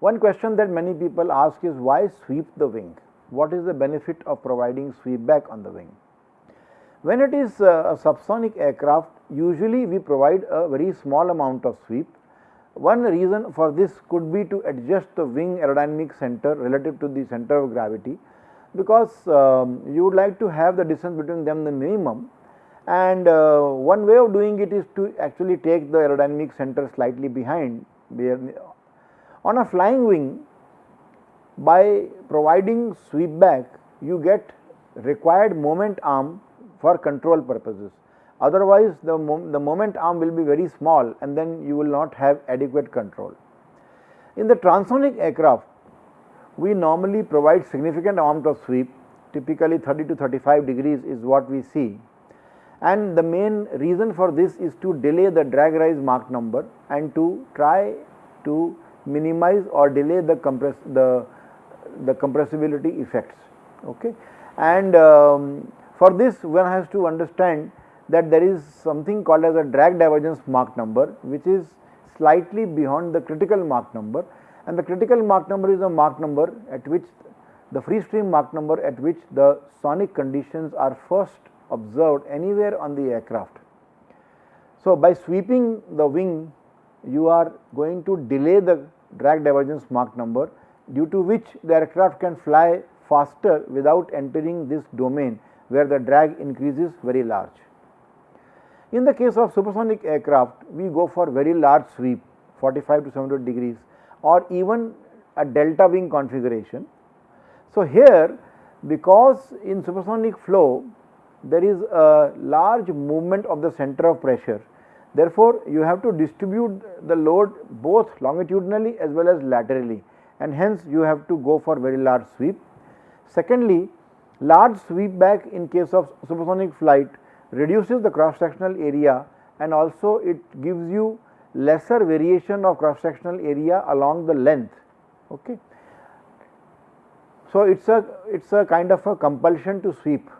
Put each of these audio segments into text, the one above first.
One question that many people ask is why sweep the wing? What is the benefit of providing sweep back on the wing? When it is a subsonic aircraft, usually we provide a very small amount of sweep. One reason for this could be to adjust the wing aerodynamic center relative to the center of gravity, because um, you would like to have the distance between them the minimum and uh, one way of doing it is to actually take the aerodynamic center slightly behind on a flying wing by providing sweep back you get required moment arm for control purposes otherwise the, the moment arm will be very small and then you will not have adequate control. In the transonic aircraft we normally provide significant amount of sweep typically 30 to 35 degrees is what we see and the main reason for this is to delay the drag rise Mach number and to try to minimize or delay the compress the the compressibility effects okay and um, for this one has to understand that there is something called as a drag divergence Mach number which is slightly beyond the critical Mach number and the critical Mach number is a Mach number at which the free stream Mach number at which the sonic conditions are first observed anywhere on the aircraft. So, by sweeping the wing you are going to delay the drag divergence Mach number due to which the aircraft can fly faster without entering this domain where the drag increases very large. In the case of supersonic aircraft we go for very large sweep 45 to 700 degrees or even a delta wing configuration. So, here because in supersonic flow there is a large movement of the center of pressure. Therefore, you have to distribute the load both longitudinally as well as laterally and hence you have to go for very large sweep. Secondly, large sweep back in case of supersonic flight reduces the cross sectional area and also it gives you lesser variation of cross sectional area along the length. Okay. So, it is a it is a kind of a compulsion to sweep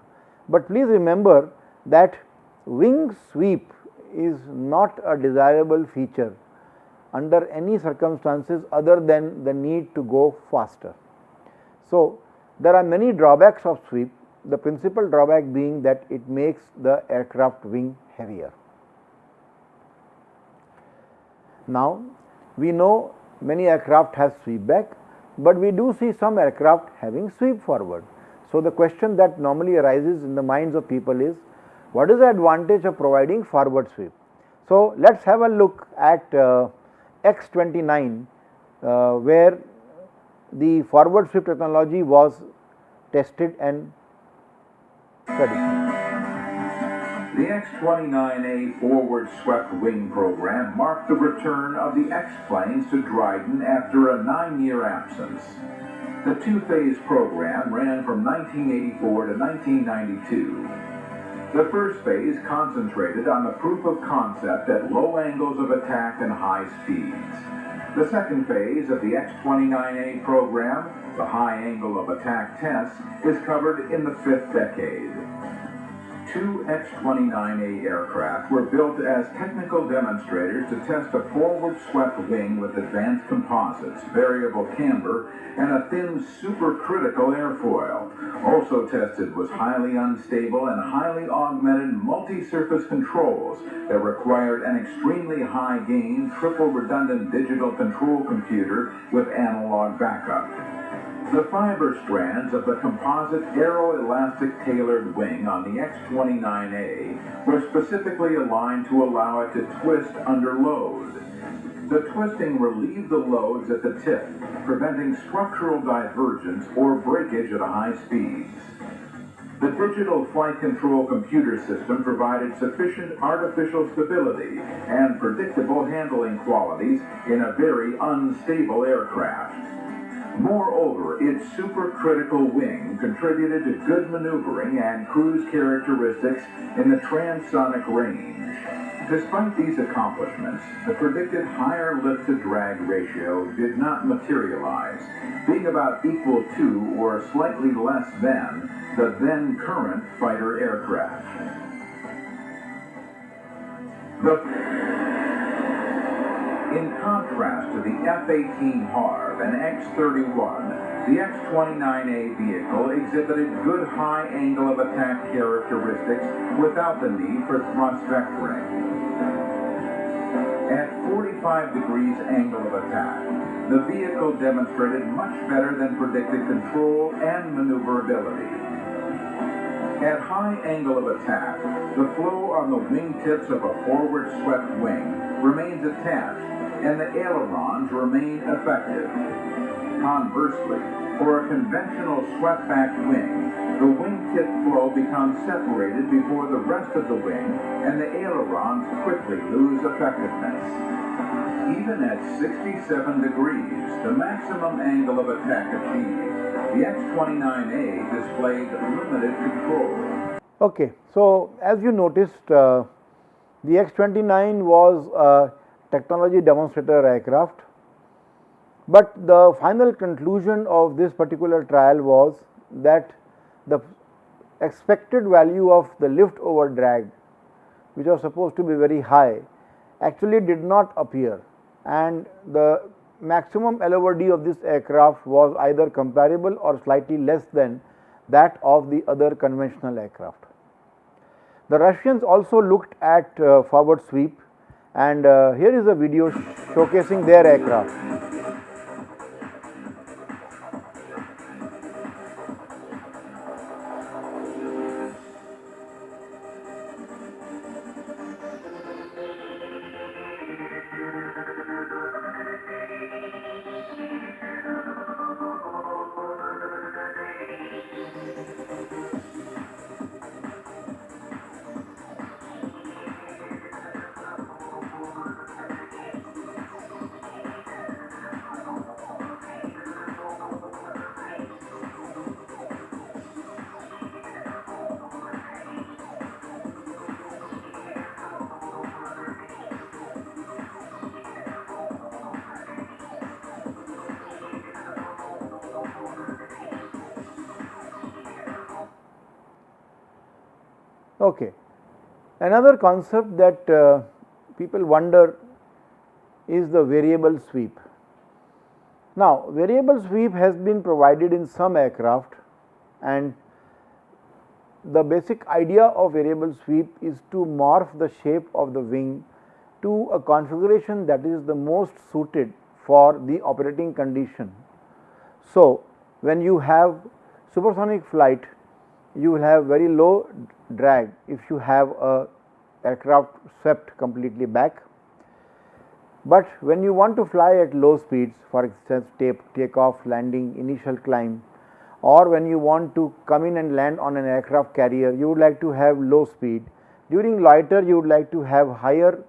but please remember that wing sweep is not a desirable feature under any circumstances other than the need to go faster. So, there are many drawbacks of sweep, the principal drawback being that it makes the aircraft wing heavier. Now, we know many aircraft have sweep back, but we do see some aircraft having sweep forward. So, the question that normally arises in the minds of people is what is the advantage of providing forward sweep? So, let us have a look at uh, X29 uh, where the forward sweep technology was tested and studied. The X-29A forward swept wing program marked the return of the X-planes to Dryden after a nine-year absence. The two-phase program ran from 1984 to 1992. The first phase concentrated on the proof of concept at low angles of attack and high speeds. The second phase of the X-29A program, the high angle of attack test, is covered in the fifth decade two X-29A aircraft were built as technical demonstrators to test a forward swept wing with advanced composites, variable camber, and a thin supercritical airfoil. Also tested was highly unstable and highly augmented multi-surface controls that required an extremely high gain triple redundant digital control computer with analog backup. The fiber strands of the composite aeroelastic tailored wing on the X-29A were specifically aligned to allow it to twist under load. The twisting relieved the loads at the tip, preventing structural divergence or breakage at high speeds. The digital flight control computer system provided sufficient artificial stability and predictable handling qualities in a very unstable aircraft. Moreover, its supercritical wing contributed to good maneuvering and cruise characteristics in the transonic range. Despite these accomplishments, the predicted higher lift-to-drag ratio did not materialize, being about equal to or slightly less than the then current fighter aircraft. The In contrast to the F-18 Harv and X-31, the X-29A vehicle exhibited good high angle of attack characteristics without the need for thrust vectoring. At 45 degrees angle of attack, the vehicle demonstrated much better than predicted control and maneuverability. At high angle of attack, the flow on the wingtips of a forward swept wing remains attached and the ailerons remain effective. Conversely, for a conventional swept-back wing, the wingtip flow becomes separated before the rest of the wing and the ailerons quickly lose effectiveness. Even at 67 degrees, the maximum angle of attack achieved, the X-29A displayed limited control. Okay, so as you noticed, uh, the X-29 was a technology demonstrator aircraft but the final conclusion of this particular trial was that the expected value of the lift over drag which was supposed to be very high actually did not appear and the maximum L over D of this aircraft was either comparable or slightly less than that of the other conventional aircraft. The Russians also looked at uh, forward sweep and uh, here is a video showcasing their aircraft. Okay. Another concept that uh, people wonder is the variable sweep. Now, variable sweep has been provided in some aircraft and the basic idea of variable sweep is to morph the shape of the wing to a configuration that is the most suited for the operating condition. So, when you have supersonic flight you will have very low drag if you have a aircraft swept completely back. But when you want to fly at low speeds for instance take, take off landing initial climb or when you want to come in and land on an aircraft carrier you would like to have low speed. During loiter you would like to have higher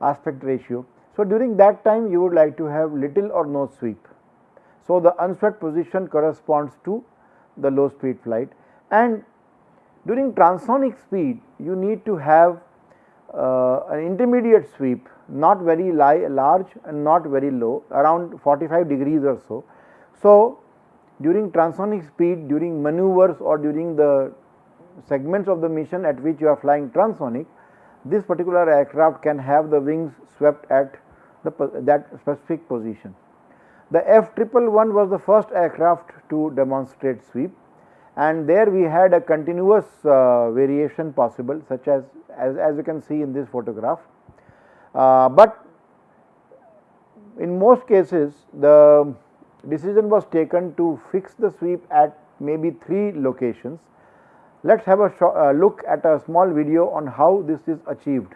aspect ratio. So, during that time you would like to have little or no sweep. So, the unswept position corresponds to the low speed flight and during transonic speed you need to have uh, an intermediate sweep not very large and not very low around 45 degrees or so. So, during transonic speed during maneuvers or during the segments of the mission at which you are flying transonic this particular aircraft can have the wings swept at the that specific position. The F triple one was the first aircraft to demonstrate sweep and there we had a continuous uh, variation possible such as, as, as you can see in this photograph. Uh, but in most cases the decision was taken to fix the sweep at maybe 3 locations. Let us have a uh, look at a small video on how this is achieved.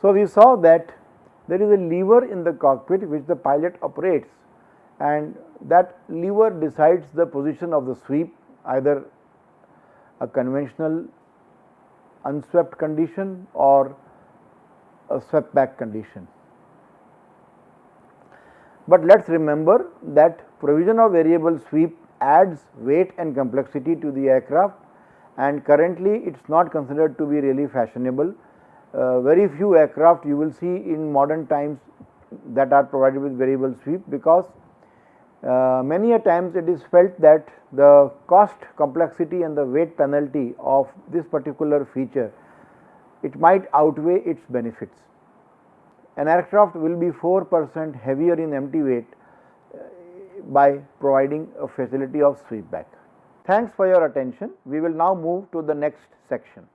So, we saw that there is a lever in the cockpit which the pilot operates and that lever decides the position of the sweep either a conventional unswept condition or a swept back condition. But let us remember that provision of variable sweep adds weight and complexity to the aircraft and currently it is not considered to be really fashionable. Uh, very few aircraft you will see in modern times that are provided with variable sweep because uh, many a times it is felt that the cost complexity and the weight penalty of this particular feature it might outweigh its benefits. An aircraft will be 4 percent heavier in empty weight uh, by providing a facility of sweep back. Thanks for your attention. We will now move to the next section.